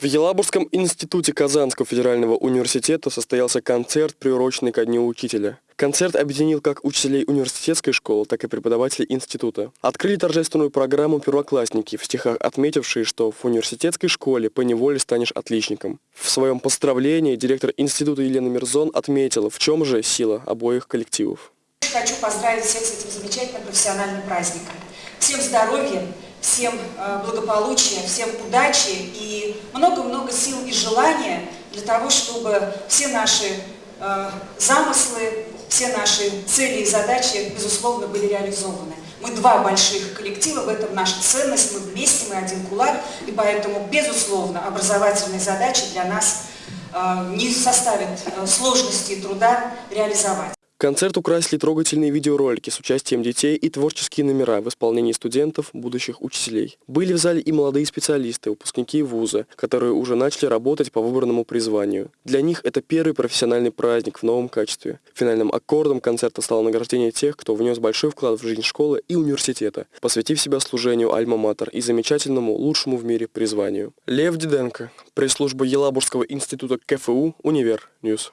В Елабужском институте Казанского федерального университета состоялся концерт, приуроченный ко Дню учителя. Концерт объединил как учителей университетской школы, так и преподавателей института. Открыли торжественную программу первоклассники, в стихах отметившие, что в университетской школе поневоле станешь отличником. В своем поздравлении директор института Елена Мирзон отметила, в чем же сила обоих коллективов. Хочу поздравить всех с этим замечательным профессиональным праздником. Всем здоровья, всем э, благополучия, всем удачи и много-много сил и желания для того, чтобы все наши э, замыслы, все наши цели и задачи, безусловно, были реализованы. Мы два больших коллектива, в этом наша ценность, мы вместе, мы один кулак, и поэтому, безусловно, образовательные задачи для нас э, не составят сложности и труда реализовать. Концерт украсили трогательные видеоролики с участием детей и творческие номера в исполнении студентов, будущих учителей. Были в зале и молодые специалисты, выпускники вуза, которые уже начали работать по выбранному призванию. Для них это первый профессиональный праздник в новом качестве. Финальным аккордом концерта стало награждение тех, кто внес большой вклад в жизнь школы и университета, посвятив себя служению Альма-Матер и замечательному, лучшему в мире призванию. Лев Диденко, пресс-служба Елабужского института КФУ, Univer News.